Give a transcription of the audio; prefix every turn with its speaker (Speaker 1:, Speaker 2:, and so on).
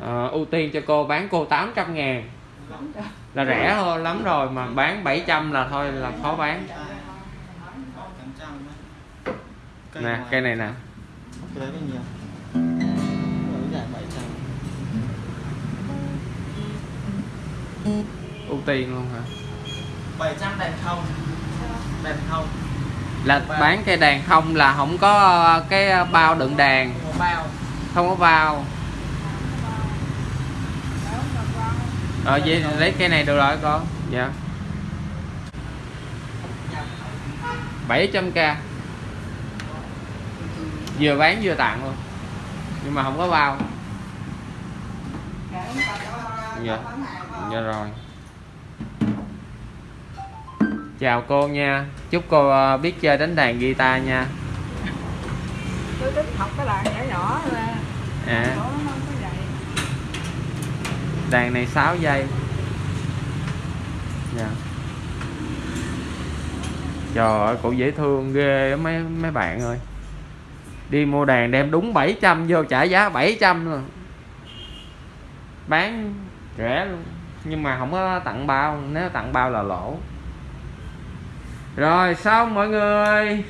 Speaker 1: Ờ, ưu tiên cho cô bán cô 800 ngàn. Là rẻ hơn lắm rồi mà bán 700 là thôi là khó bán. Nè cây này nè.
Speaker 2: Cái đấy là nhiều ở giải 700
Speaker 1: ưu tiên luôn hả?
Speaker 2: 700 đèn không đèn không
Speaker 1: là bán cây đàn không là không có cái bao đựng
Speaker 2: bao.
Speaker 1: Không có bao ờ vậy lấy cây này được rồi con. Dạ. 700k vừa bán vừa tặng luôn. Nhưng mà không có bao. Dạ. Dạ rồi. Chào cô nha. Chúc cô ờ, biết chơi đánh đàn guitar nha.
Speaker 3: Đàn
Speaker 1: này 6 giây. Dạ. Trời ơi cũng dễ thương ghê mấy mấy bạn ơi. Đi mua đàn đem đúng 700 vô, trả giá 700 rồi bán rẻ luôn. Nhưng mà không có tặng bao, nếu tặng bao là lỗ. Rồi, xong mọi người.